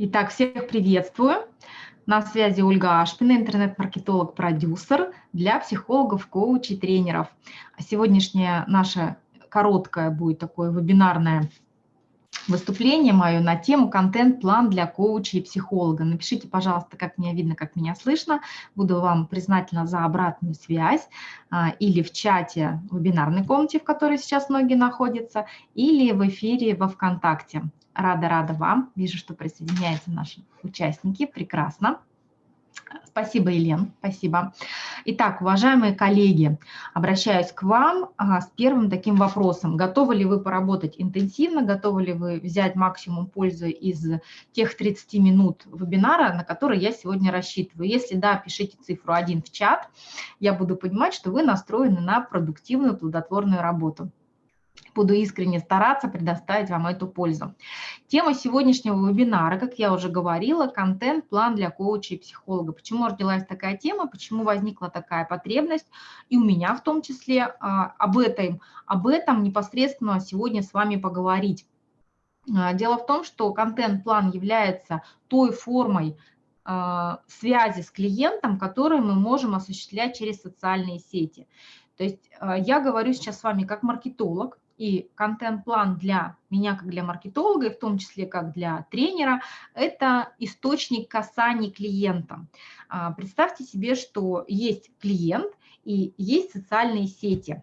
Итак, всех приветствую. На связи Ольга Ашпина, интернет-маркетолог-продюсер для психологов, коучей, тренеров. Сегодняшняя наша короткая будет такое вебинарное выступление мое на тему «Контент-план для коуча и психолога». Напишите, пожалуйста, как меня видно, как меня слышно. Буду вам признательна за обратную связь а, или в чате вебинарной комнате, в которой сейчас многие находятся, или в эфире во ВКонтакте. Рада-рада вам. Вижу, что присоединяются наши участники. Прекрасно. Спасибо, Елен, спасибо. Итак, уважаемые коллеги, обращаюсь к вам а, с первым таким вопросом. Готовы ли вы поработать интенсивно, готовы ли вы взять максимум пользы из тех 30 минут вебинара, на который я сегодня рассчитываю? Если да, пишите цифру 1 в чат, я буду понимать, что вы настроены на продуктивную, плодотворную работу буду искренне стараться предоставить вам эту пользу. Тема сегодняшнего вебинара, как я уже говорила, контент-план для коуча и психолога. Почему родилась такая тема, почему возникла такая потребность, и у меня в том числе а, об, этом, об этом непосредственно сегодня с вами поговорить. А, дело в том, что контент-план является той формой а, связи с клиентом, которую мы можем осуществлять через социальные сети. То есть я говорю сейчас с вами как маркетолог, и контент-план для меня, как для маркетолога, и в том числе как для тренера, это источник касаний клиента. А, представьте себе, что есть клиент и есть социальные сети.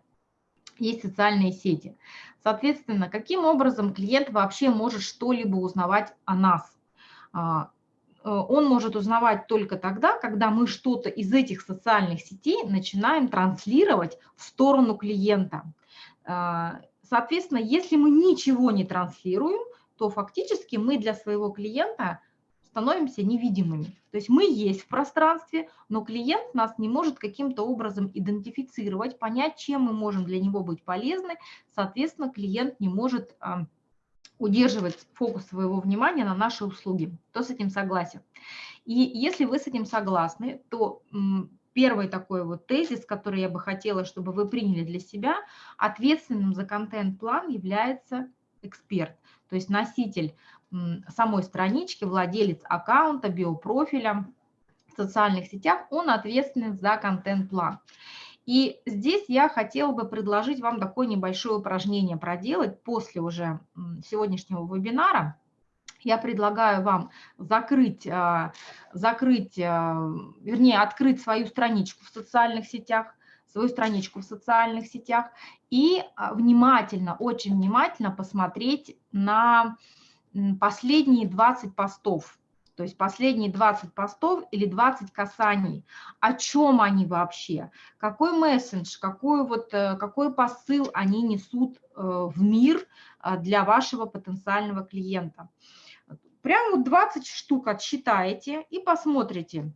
Есть социальные сети. Соответственно, каким образом клиент вообще может что-либо узнавать о нас? А, э, он может узнавать только тогда, когда мы что-то из этих социальных сетей начинаем транслировать в сторону клиента. Соответственно, если мы ничего не транслируем, то фактически мы для своего клиента становимся невидимыми. То есть мы есть в пространстве, но клиент нас не может каким-то образом идентифицировать, понять, чем мы можем для него быть полезны. Соответственно, клиент не может а, удерживать фокус своего внимания на наши услуги. Кто с этим согласен? И если вы с этим согласны, то первый такой вот тезис, который я бы хотела, чтобы вы приняли для себя, ответственным за контент-план является эксперт, то есть носитель самой странички, владелец аккаунта, биопрофиля в социальных сетях, он ответственен за контент-план. И здесь я хотела бы предложить вам такое небольшое упражнение проделать после уже сегодняшнего вебинара – я предлагаю вам закрыть, а, закрыть, а, вернее, открыть свою страничку в социальных сетях, свою страничку в социальных сетях и а, внимательно, очень внимательно посмотреть на последние 20 постов. То есть последние 20 постов или 20 касаний, о чем они вообще, какой месседж, какой, вот, э, какой посыл они несут э, в мир для вашего потенциального клиента. Прямо вот 20 штук отсчитаете и посмотрите.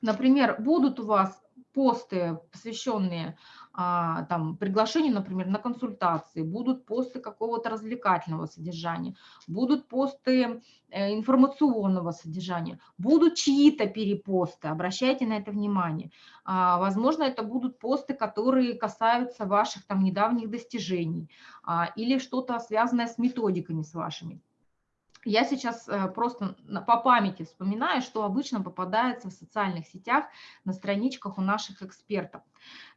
Например, будут у вас посты, посвященные а, там, приглашению, например, на консультации, будут посты какого-то развлекательного содержания, будут посты э, информационного содержания, будут чьи-то перепосты, обращайте на это внимание. А, возможно, это будут посты, которые касаются ваших там недавних достижений а, или что-то связанное с методиками с вашими. Я сейчас э, просто по памяти вспоминаю, что обычно попадается в социальных сетях на страничках у наших экспертов.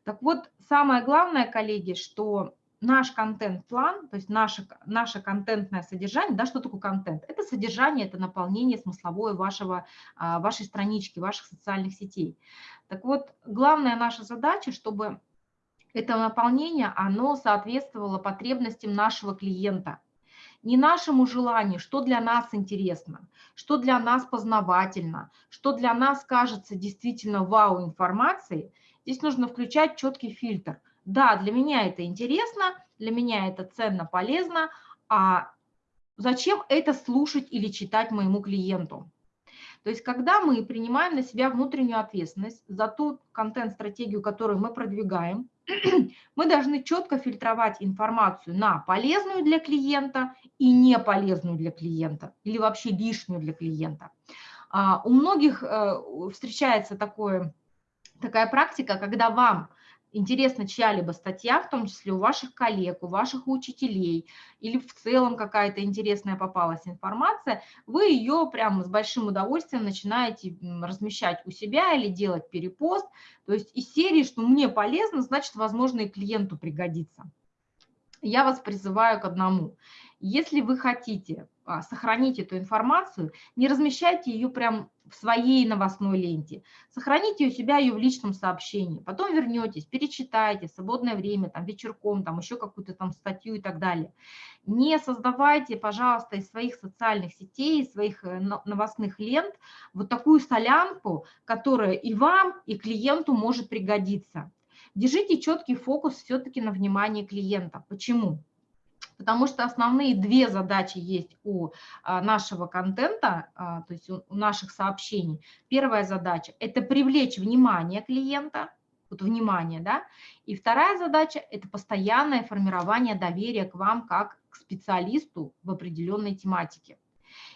Так вот, самое главное, коллеги, что наш контент-план, то есть наше, наше контентное содержание, да, что такое контент? Это содержание, это наполнение смысловое вашего, а, вашей странички, ваших социальных сетей. Так вот, главная наша задача, чтобы это наполнение, оно соответствовало потребностям нашего клиента – не нашему желанию, что для нас интересно, что для нас познавательно, что для нас кажется действительно вау информацией, здесь нужно включать четкий фильтр. Да, для меня это интересно, для меня это ценно, полезно, а зачем это слушать или читать моему клиенту? То есть когда мы принимаем на себя внутреннюю ответственность за ту контент-стратегию, которую мы продвигаем, мы должны четко фильтровать информацию на полезную для клиента и не полезную для клиента, или вообще лишнюю для клиента. А, у многих э, встречается такое, такая практика, когда вам интересна чья-либо статья, в том числе у ваших коллег, у ваших учителей, или в целом какая-то интересная попалась информация, вы ее прямо с большим удовольствием начинаете размещать у себя или делать перепост. То есть из серии, что мне полезно, значит, возможно, и клиенту пригодится. Я вас призываю к одному. Если вы хотите а, сохранить эту информацию, не размещайте ее прям в своей новостной ленте. Сохраните у себя ее в личном сообщении. Потом вернетесь, перечитайте, свободное время, там, вечерком, там, еще какую-то там статью и так далее. Не создавайте, пожалуйста, из своих социальных сетей, из своих э, новостных лент вот такую солянку, которая и вам, и клиенту может пригодиться. Держите четкий фокус все-таки на внимание клиента. Почему? Потому что основные две задачи есть у а, нашего контента, а, то есть у наших сообщений. Первая задача – это привлечь внимание клиента, вот внимание, да, и вторая задача – это постоянное формирование доверия к вам как к специалисту в определенной тематике.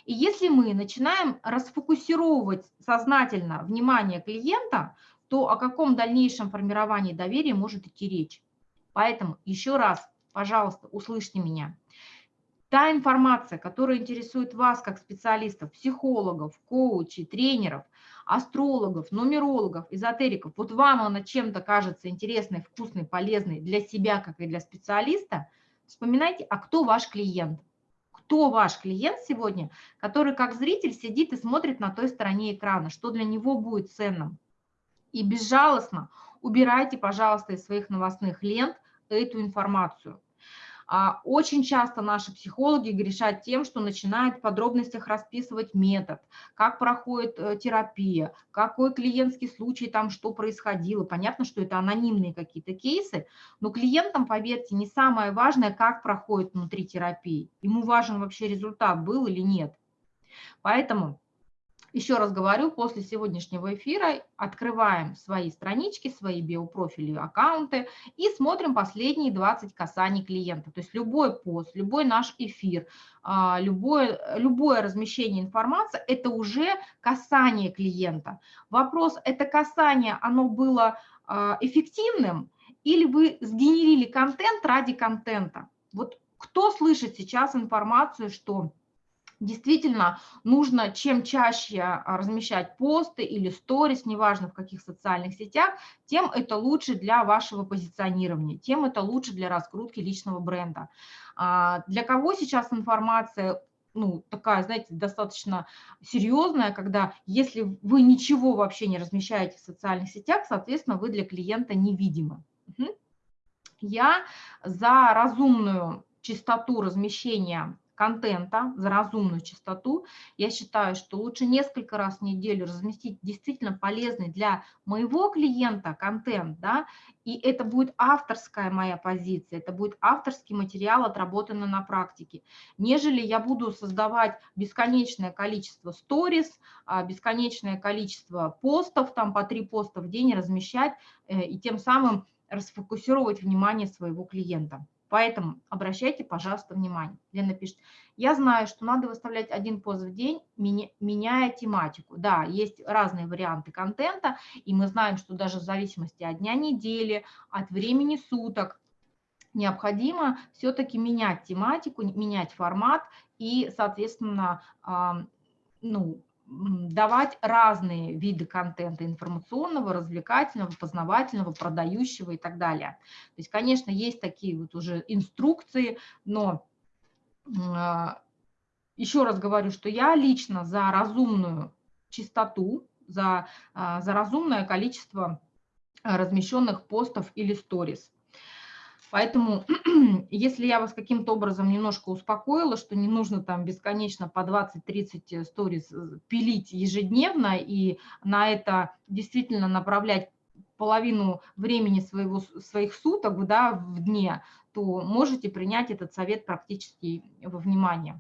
И если мы начинаем расфокусировывать сознательно внимание клиента, то о каком дальнейшем формировании доверия может идти речь? Поэтому еще раз пожалуйста, услышьте меня. Та информация, которая интересует вас как специалистов, психологов, коучей, тренеров, астрологов, нумерологов, эзотериков, вот вам она чем-то кажется интересной, вкусной, полезной для себя, как и для специалиста, вспоминайте, а кто ваш клиент? Кто ваш клиент сегодня, который как зритель сидит и смотрит на той стороне экрана, что для него будет ценным? И безжалостно убирайте, пожалуйста, из своих новостных лент эту информацию. А, очень часто наши психологи грешат тем, что начинают в подробностях расписывать метод, как проходит э, терапия, какой клиентский случай там, что происходило. Понятно, что это анонимные какие-то кейсы, но клиентам, поверьте, не самое важное, как проходит внутри терапии. Ему важен вообще результат, был или нет. Поэтому еще раз говорю, после сегодняшнего эфира открываем свои странички, свои биопрофили, аккаунты и смотрим последние 20 касаний клиента. То есть любой пост, любой наш эфир, а, любое, любое размещение информации – это уже касание клиента. Вопрос, это касание, оно было а, эффективным или вы сгенерили контент ради контента? Вот кто слышит сейчас информацию, что действительно нужно чем чаще а, размещать посты или сторис, неважно в каких социальных сетях, тем это лучше для вашего позиционирования, тем это лучше для раскрутки личного бренда. А, для кого сейчас информация ну, такая, знаете, достаточно серьезная, когда если вы ничего вообще не размещаете в социальных сетях, соответственно, вы для клиента невидимы. Я за разумную частоту размещения контента за разумную частоту, я считаю, что лучше несколько раз в неделю разместить действительно полезный для моего клиента контент, да, и это будет авторская моя позиция, это будет авторский материал, отработанный на практике, нежели я буду создавать бесконечное количество сторис, а, бесконечное количество постов, там по три поста в день размещать, э, и тем самым расфокусировать внимание своего клиента. Поэтому обращайте, пожалуйста, внимание. Лена пишет, я знаю, что надо выставлять один пост в день, меняя тематику. Да, есть разные варианты контента, и мы знаем, что даже в зависимости от дня недели, от времени суток, необходимо все-таки менять тематику, менять формат и, соответственно, ну, давать разные виды контента информационного, развлекательного, познавательного, продающего и так далее. То есть, конечно, есть такие вот уже инструкции, но а, еще раз говорю, что я лично за разумную чистоту, за, а, за разумное количество размещенных постов или сторис. Поэтому, если я вас каким-то образом немножко успокоила, что не нужно там бесконечно по 20-30 сторис э, пилить ежедневно и на это действительно направлять половину времени своего, своих суток да, в дне, то можете принять этот совет практически во внимание.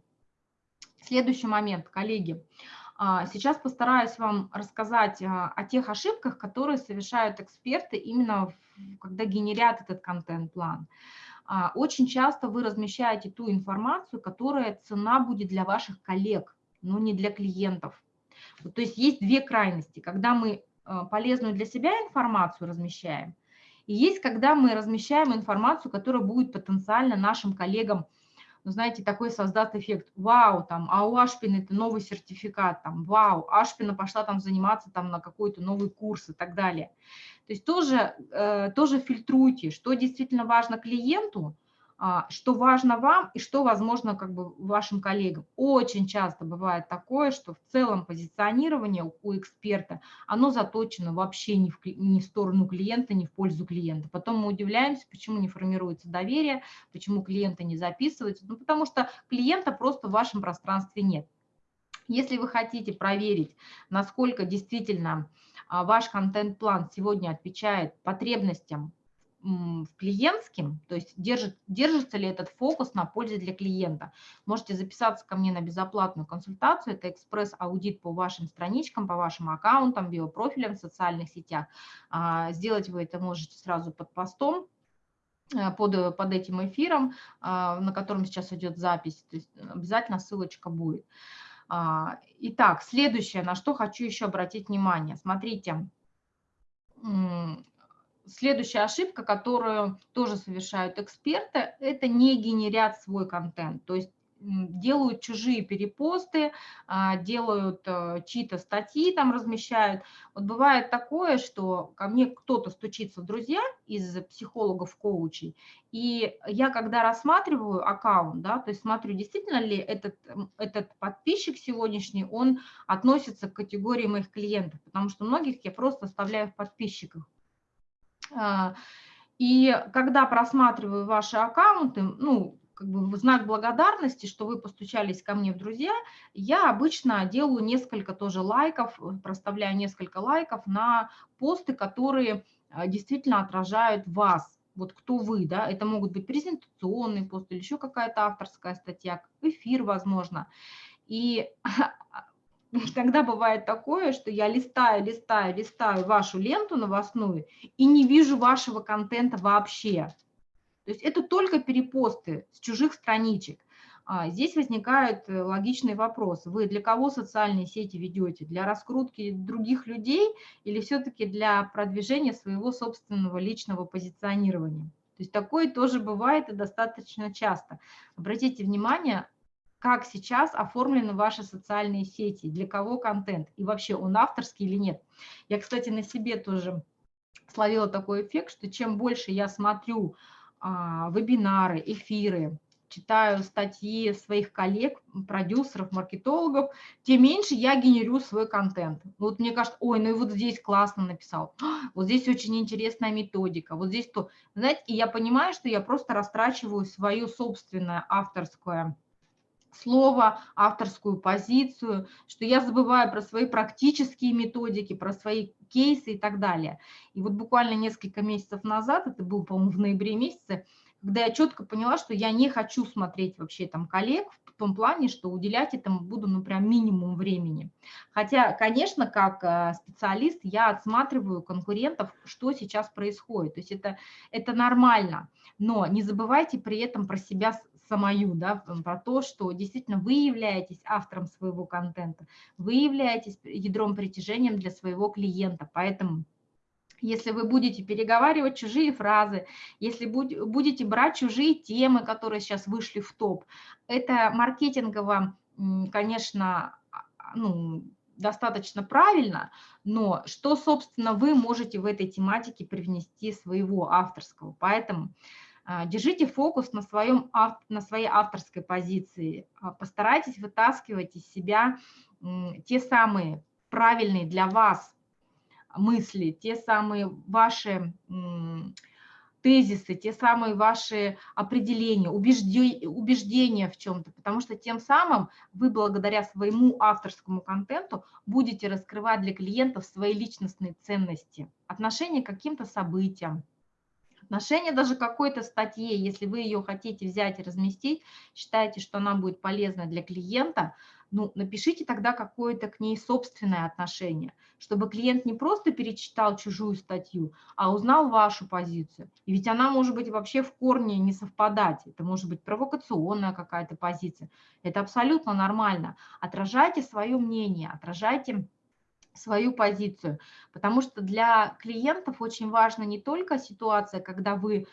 Следующий момент, коллеги. А, сейчас постараюсь вам рассказать а, о тех ошибках, которые совершают эксперты именно когда генерят этот контент-план. А, очень часто вы размещаете ту информацию, которая цена будет для ваших коллег, но не для клиентов. То есть есть две крайности, когда мы полезную для себя информацию размещаем, И есть, когда мы размещаем информацию, которая будет потенциально нашим коллегам ну, знаете, такой создаст эффект, вау, там, а у Ашпина это новый сертификат, там, вау, Ашпина пошла там заниматься там на какой-то новый курс и так далее. То есть тоже, э, тоже фильтруйте, что действительно важно клиенту, что важно вам и что возможно как бы вашим коллегам. Очень часто бывает такое, что в целом позиционирование у эксперта, оно заточено вообще не в, не в сторону клиента, не в пользу клиента. Потом мы удивляемся, почему не формируется доверие, почему клиенты не записываются. Ну, потому что клиента просто в вашем пространстве нет. Если вы хотите проверить, насколько действительно а, ваш контент-план сегодня отвечает потребностям в клиентским, то есть держит, держится ли этот фокус на пользе для клиента. Можете записаться ко мне на безоплатную консультацию, это экспресс-аудит по вашим страничкам, по вашим аккаунтам, биопрофилям в социальных сетях. А, сделать вы это можете сразу под постом, э, под, под этим эфиром, а, на котором сейчас идет запись, то есть обязательно ссылочка будет. А, итак, следующее, на что хочу еще обратить внимание. Смотрите, Следующая ошибка, которую тоже совершают эксперты, это не генерят свой контент, то есть делают чужие перепосты, а, делают э, чьи-то статьи там размещают. Вот бывает такое, что ко мне кто-то стучится в друзья из психологов, коучей, и я когда рассматриваю аккаунт, да, то есть смотрю, действительно ли этот, этот подписчик сегодняшний, он относится к категории моих клиентов, потому что многих я просто оставляю в подписчиках. А, и когда просматриваю ваши аккаунты, ну, как бы в знак благодарности, что вы постучались ко мне в друзья, я обычно делаю несколько тоже лайков, проставляю несколько лайков на посты, которые а, действительно отражают вас, вот кто вы, да, это могут быть презентационный пост или еще какая-то авторская статья, эфир, возможно. И Тогда бывает такое, что я листаю, листаю, листаю вашу ленту новостную и не вижу вашего контента вообще. То есть это только перепосты с чужих страничек. А здесь возникает э, логичный вопрос. Вы для кого социальные сети ведете? Для раскрутки других людей или все-таки для продвижения своего собственного личного позиционирования? То есть такое тоже бывает и достаточно часто. Обратите внимание, как сейчас оформлены ваши социальные сети, для кого контент и вообще он авторский или нет. Я, кстати, на себе тоже словила такой эффект, что чем больше я смотрю а, вебинары, эфиры, читаю статьи своих коллег, продюсеров, маркетологов, тем меньше я генерю свой контент. Вот мне кажется, ой, ну и вот здесь классно написал, вот здесь очень интересная методика, вот здесь то. Знаете, и я понимаю, что я просто растрачиваю свое собственное авторское слово, авторскую позицию, что я забываю про свои практические методики, про свои кейсы и так далее. И вот буквально несколько месяцев назад, это был, по-моему, в ноябре месяце, когда я четко поняла, что я не хочу смотреть вообще там коллег в том плане, что уделять этому буду, ну, прям минимум времени. Хотя, конечно, как э, специалист я отсматриваю конкурентов, что сейчас происходит. То есть это, это нормально, но не забывайте при этом про себя самую, да, про то, что действительно вы являетесь автором своего контента, вы являетесь ядром притяжением для своего клиента, поэтому если вы будете переговаривать чужие фразы, если будете брать чужие темы, которые сейчас вышли в топ, это маркетингово, конечно, а, ну, достаточно правильно, но что, собственно, вы можете в этой тематике привнести своего авторского. Поэтому а, держите фокус на, своем, на своей авторской позиции, а, постарайтесь вытаскивать из себя те самые правильные для вас мысли, те самые ваши тезисы, те самые ваши определения, убеждения в чем-то, потому что тем самым вы благодаря своему авторскому контенту будете раскрывать для клиентов свои личностные ценности, отношение к каким-то событиям, отношение даже какой-то статье, если вы ее хотите взять и разместить, считаете, что она будет полезна для клиента, ну, напишите тогда какое-то к ней собственное отношение, чтобы клиент не просто перечитал чужую статью, а узнал вашу позицию. И ведь она может быть вообще в корне не совпадать. Это может быть провокационная какая-то позиция. Это абсолютно нормально. Отражайте свое мнение, отражайте свою позицию, потому что для клиентов очень важна не только ситуация, когда вы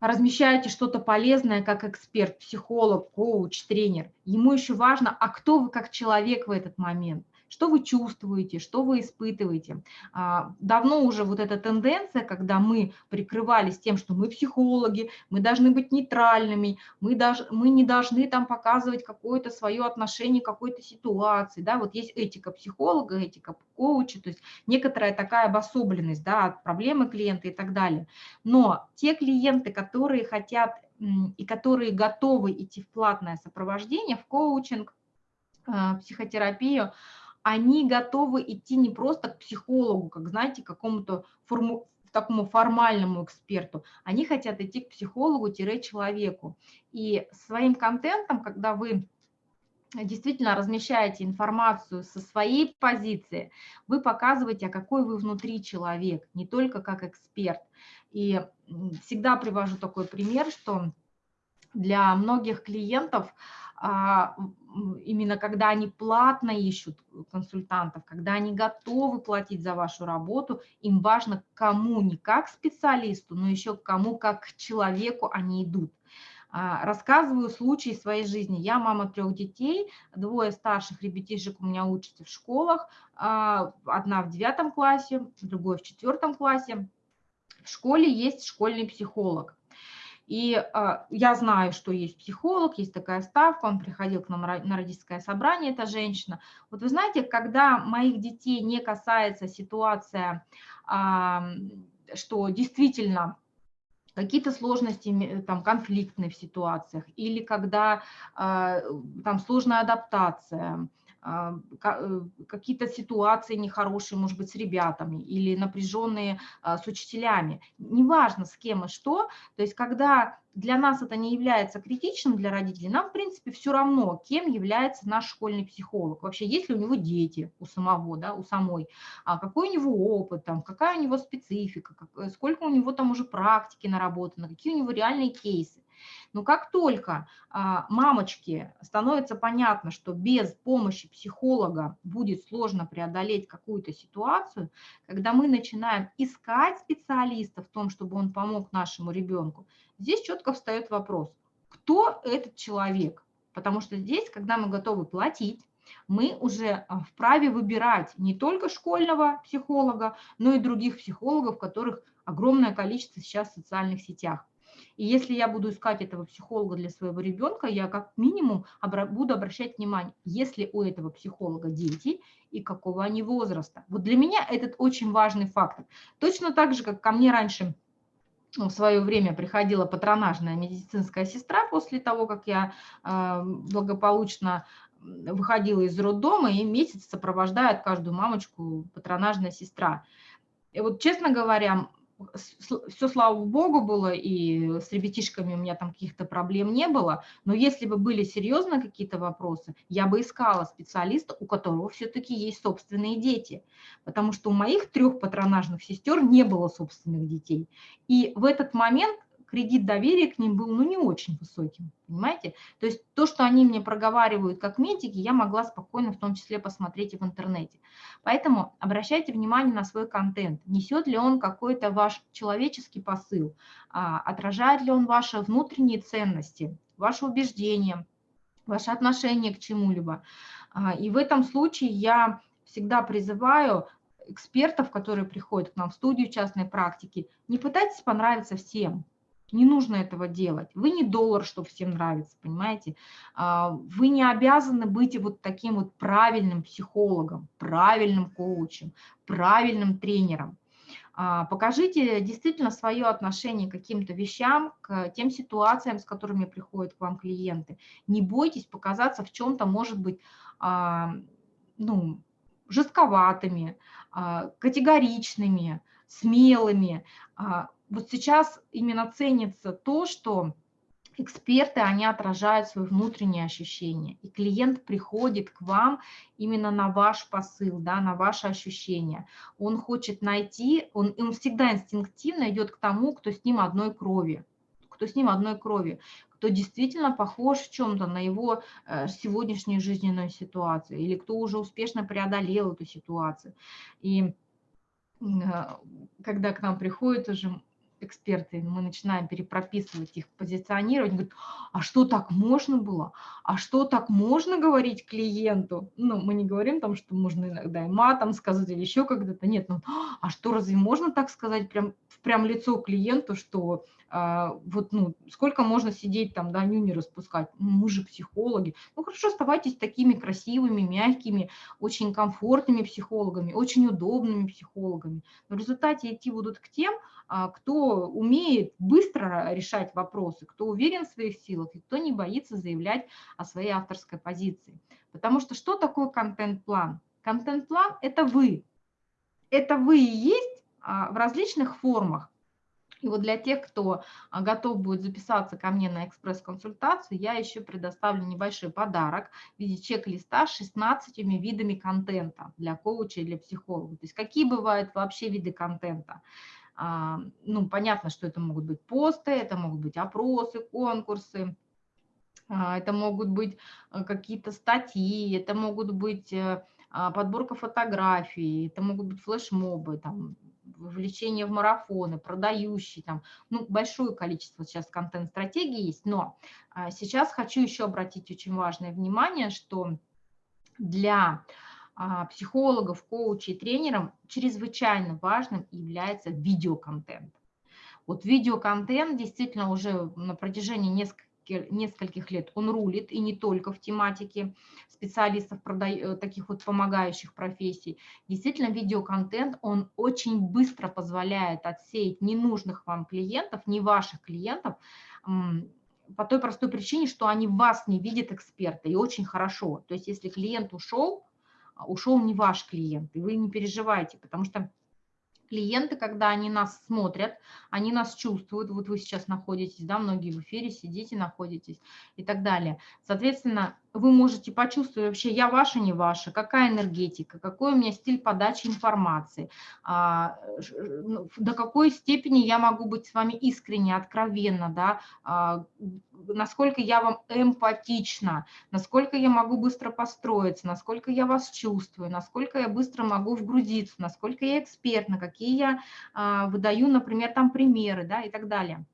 размещаете что-то полезное как эксперт, психолог, коуч, тренер. Ему еще важно, а кто вы как человек в этот момент что вы чувствуете, что вы испытываете. А, давно уже вот эта тенденция, когда мы прикрывались тем, что мы психологи, мы должны быть нейтральными, мы, даже, мы не должны там показывать какое-то свое отношение к какой-то ситуации, да, вот есть этика психолога, этика коуча, то есть некоторая такая обособленность, да, от проблемы клиента и так далее. Но те клиенты, которые хотят и которые готовы идти в платное сопровождение, в коучинг, а, психотерапию, они готовы идти не просто к психологу, как, знаете, какому-то форму, такому формальному эксперту, они хотят идти к психологу-человеку. И своим контентом, когда вы действительно размещаете информацию со своей позиции, вы показываете, а какой вы внутри человек, не только как эксперт. И всегда привожу такой пример, что для многих клиентов именно когда они платно ищут консультантов, когда они готовы платить за вашу работу, им важно кому, не как специалисту, но еще кому, как к человеку они идут. А, рассказываю случаи своей жизни. Я мама трех детей, двое старших ребятишек у меня учатся в школах, а, одна в девятом классе, другой в четвертом классе. В школе есть школьный психолог. И э, я знаю, что есть психолог, есть такая ставка, он приходил к нам на родительское собрание, эта женщина. Вот вы знаете, когда моих детей не касается ситуация, э, что действительно какие-то сложности, там, конфликтные в ситуациях, или когда э, там сложная адаптация, а, какие-то ситуации нехорошие, может быть, с ребятами или напряженные а, с учителями. Неважно, с кем и что. То есть, когда для нас это не является критичным для родителей, нам, в принципе, все равно, кем является наш школьный психолог. Вообще, есть ли у него дети у самого, да, у самой, а какой у него опыт, там, какая у него специфика, как, э, сколько у него там уже практики наработано, какие у него реальные кейсы. Но как только а, мамочке становится понятно, что без помощи психолога будет сложно преодолеть какую-то ситуацию, когда мы начинаем искать специалиста в том, чтобы он помог нашему ребенку, здесь четко встает вопрос, кто этот человек? Потому что здесь, когда мы готовы платить, мы уже а, вправе выбирать не только школьного психолога, но и других психологов, которых огромное количество сейчас в социальных сетях. И если я буду искать этого психолога для своего ребенка, я как минимум буду обращать внимание, есть ли у этого психолога дети и какого они возраста. Вот для меня этот очень важный фактор. Точно так же, как ко мне раньше в свое время приходила патронажная медицинская сестра после того, как я э, благополучно выходила из роддома, и месяц сопровождает каждую мамочку патронажная сестра. И вот, честно говоря, все, слава богу, было, и с ребятишками у меня там каких-то проблем не было, но если бы были серьезно какие-то вопросы, я бы искала специалиста, у которого все-таки есть собственные дети, потому что у моих трех патронажных сестер не было собственных детей. И в этот момент кредит доверия к ним был ну, не очень высоким, понимаете? То есть то, что они мне проговаривают как медики, я могла спокойно в том числе посмотреть и в интернете. Поэтому обращайте внимание на свой контент. Несет ли он какой-то ваш человеческий посыл, а, отражает ли он ваши внутренние ценности, ваши убеждения, ваше отношение к чему-либо. А, и в этом случае я всегда призываю экспертов, которые приходят к нам в студию частной практики, не пытайтесь понравиться всем. Не нужно этого делать. Вы не доллар, что всем нравится, понимаете? А, вы не обязаны быть вот таким вот правильным психологом, правильным коучем, правильным тренером. А, покажите действительно свое отношение к каким-то вещам, к тем ситуациям, с которыми приходят к вам клиенты. Не бойтесь показаться в чем-то, может быть, а, ну, жестковатыми, категоричными, смелыми вот сейчас именно ценится то, что эксперты, они отражают свои внутренние ощущения, и клиент приходит к вам именно на ваш посыл, да, на ваши ощущения. Он хочет найти, он, он всегда инстинктивно идет к тому, кто с ним одной крови, кто с ним одной крови, кто действительно похож в чем-то на его э, сегодняшнюю жизненную ситуацию, или кто уже успешно преодолел эту ситуацию. И когда к нам приходят уже эксперты, мы начинаем перепрописывать их, позиционировать, говорят, а что так можно было? А что так можно говорить клиенту? Ну, мы не говорим там, что можно иногда и матом сказать или еще когда-то, нет, ну, а что, разве можно так сказать прям, прям лицо клиенту, что а, вот, ну, сколько можно сидеть там, да, нюни распускать, мы же психологи. Ну, хорошо, оставайтесь такими красивыми, мягкими, очень комфортными психологами, очень удобными психологами. Но в результате идти будут к тем, кто умеет быстро решать вопросы, кто уверен в своих силах и кто не боится заявлять о своей авторской позиции. Потому что что такое контент-план? Контент-план – это вы. Это вы и есть а, в различных формах. И вот для тех, кто а, готов будет записаться ко мне на экспресс-консультацию, я еще предоставлю небольшой подарок в виде чек-листа с 16 видами контента для коуча и для психолога. То есть какие бывают вообще виды контента? А, ну, понятно, что это могут быть посты, это могут быть опросы, конкурсы, а, это могут быть э, какие-то статьи, это могут быть э, подборка фотографий, это могут быть флешмобы, там, вовлечение в марафоны, продающие, там, ну, большое количество сейчас контент-стратегий есть, но а, сейчас хочу еще обратить очень важное внимание, что для а, психологов, коучей, тренеров чрезвычайно важным является видеоконтент. Вот видеоконтент действительно уже на протяжении нескольких нескольких лет он рулит, и не только в тематике специалистов, э, таких вот помогающих профессий. Действительно, видеоконтент, он очень быстро позволяет отсеять ненужных вам клиентов, не ваших клиентов, по той простой причине, что они вас не видят эксперта, и очень хорошо. То есть если клиент ушел, а, ушел не ваш клиент, и вы не переживайте, потому что клиенты, когда они нас смотрят, они нас чувствуют, вот вы сейчас находитесь, да, многие в эфире сидите, находитесь и так далее. Соответственно, вы можете почувствовать вообще, я ваша, не ваша, какая энергетика, какой у меня стиль подачи информации, а, ну, до какой степени я могу быть с вами искренне, откровенно, да, а, насколько я вам эмпатична, насколько я могу быстро построиться, насколько я вас чувствую, насколько я быстро могу вгрузиться, насколько я эксперт, на какие я а, выдаю, например, там примеры, да, и так далее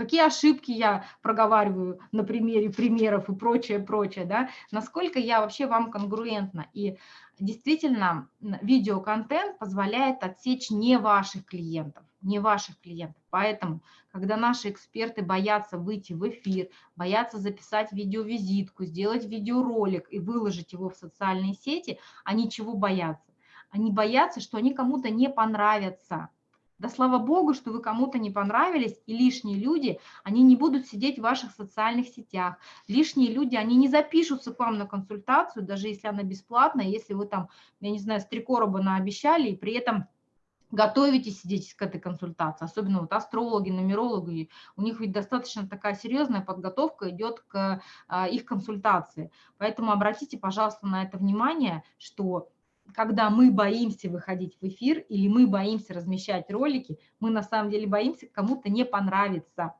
какие ошибки я проговариваю на примере примеров и прочее, прочее, да, насколько я вообще вам конгруентна. И действительно, видеоконтент позволяет отсечь не ваших клиентов, не ваших клиентов. Поэтому, когда наши эксперты боятся выйти в эфир, боятся записать видеовизитку, сделать видеоролик и выложить его в социальные сети, они чего боятся? Они боятся, что они кому-то не понравятся, да слава богу, что вы кому-то не понравились, и лишние люди, они не будут сидеть в ваших социальных сетях. Лишние люди, они не запишутся к вам на консультацию, даже если она бесплатная, если вы там, я не знаю, с три короба наобещали, и при этом готовитесь сидеть к этой консультации, особенно вот астрологи, нумерологи, у них ведь достаточно такая серьезная подготовка идет к а, их консультации. Поэтому обратите, пожалуйста, на это внимание, что когда мы боимся выходить в эфир или мы боимся размещать ролики, мы на самом деле боимся кому-то не понравится.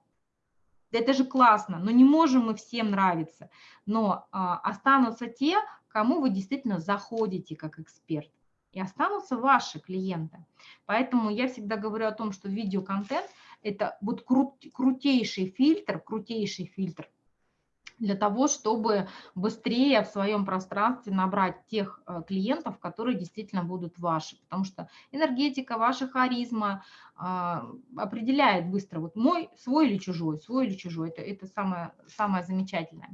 Это же классно, но не можем мы всем нравиться. Но а, останутся те, кому вы действительно заходите как эксперт. И останутся ваши клиенты. Поэтому я всегда говорю о том, что видеоконтент – это вот крут, крутейший фильтр, крутейший фильтр – для того, чтобы быстрее в своем пространстве набрать тех э, клиентов, которые действительно будут ваши. Потому что энергетика, ваша харизма а, определяет быстро, вот мой, свой или чужой, свой или чужой. Это, это самое, самое замечательное.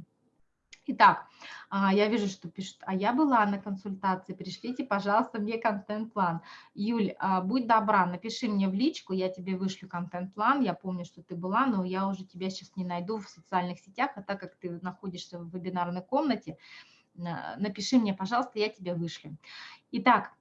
Итак, а, я вижу, что пишут, а я была на консультации, пришлите, пожалуйста, мне контент-план. Юль, а, будь добра, напиши мне в личку, я тебе вышлю контент-план, я помню, что ты была, но я уже тебя сейчас не найду в социальных сетях, а так как ты находишься в вебинарной комнате, напиши мне, пожалуйста, я тебе вышлю. Итак,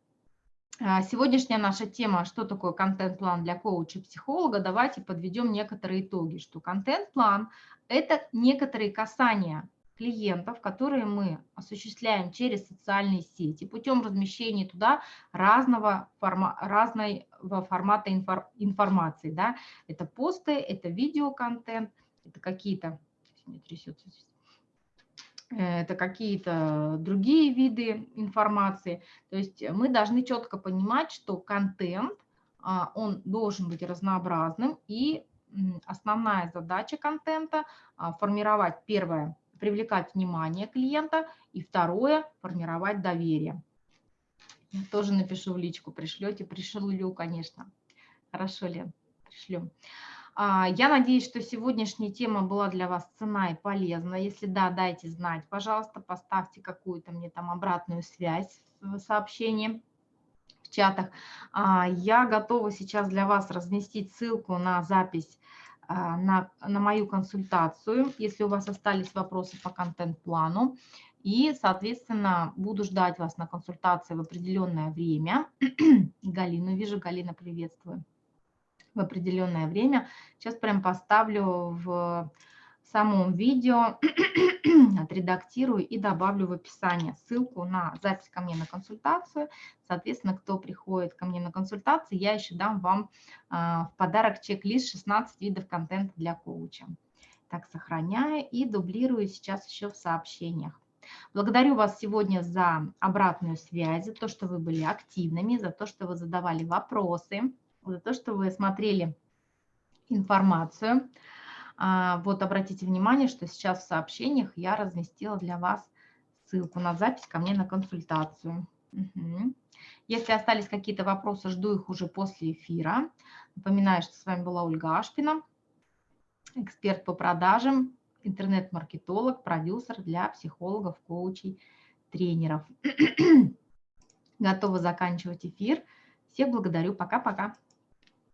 а, Сегодняшняя наша тема, что такое контент-план для коуча и психолога, давайте подведем некоторые итоги, что контент-план – это некоторые касания клиентов, которые мы осуществляем через социальные сети путем размещения туда разного, форма, разного формата инфор, информации. Да? Это посты, это видеоконтент, это какие-то, здесь, это какие-то другие виды информации. То есть мы должны четко понимать, что контент, а, он должен быть разнообразным, и основная задача контента а, – формировать, первое, привлекать внимание клиента, и второе – формировать доверие. Тоже напишу в личку, пришлете, пришлю, конечно. Хорошо, Лен, пришлю. А, я надеюсь, что сегодняшняя тема была для вас цена и полезна. Если да, дайте знать, пожалуйста, поставьте какую-то мне там обратную связь в сообщении в чатах. А, я готова сейчас для вас разместить ссылку на запись на, на мою консультацию, если у вас остались вопросы по контент-плану. И, соответственно, буду ждать вас на консультации в определенное время. Галину вижу. Галина, приветствую в определенное время. Сейчас прям поставлю в самом видео, отредактирую и добавлю в описание ссылку на запись ко мне на консультацию. Соответственно, кто приходит ко мне на консультацию, я еще дам вам а, в подарок чек-лист 16 видов контента для коуча. Так, сохраняю и дублирую сейчас еще в сообщениях. Благодарю вас сегодня за обратную связь, за то, что вы были активными, за то, что вы задавали вопросы за то, что вы смотрели информацию. А, вот обратите внимание, что сейчас в сообщениях я разместила для вас ссылку на запись ко мне на консультацию. Если остались какие-то вопросы, жду их уже после эфира. Напоминаю, что с вами была Ольга Ашпина, эксперт по продажам, интернет-маркетолог, продюсер для психологов, коучей, тренеров. Готова заканчивать эфир. Всех благодарю. Пока-пока.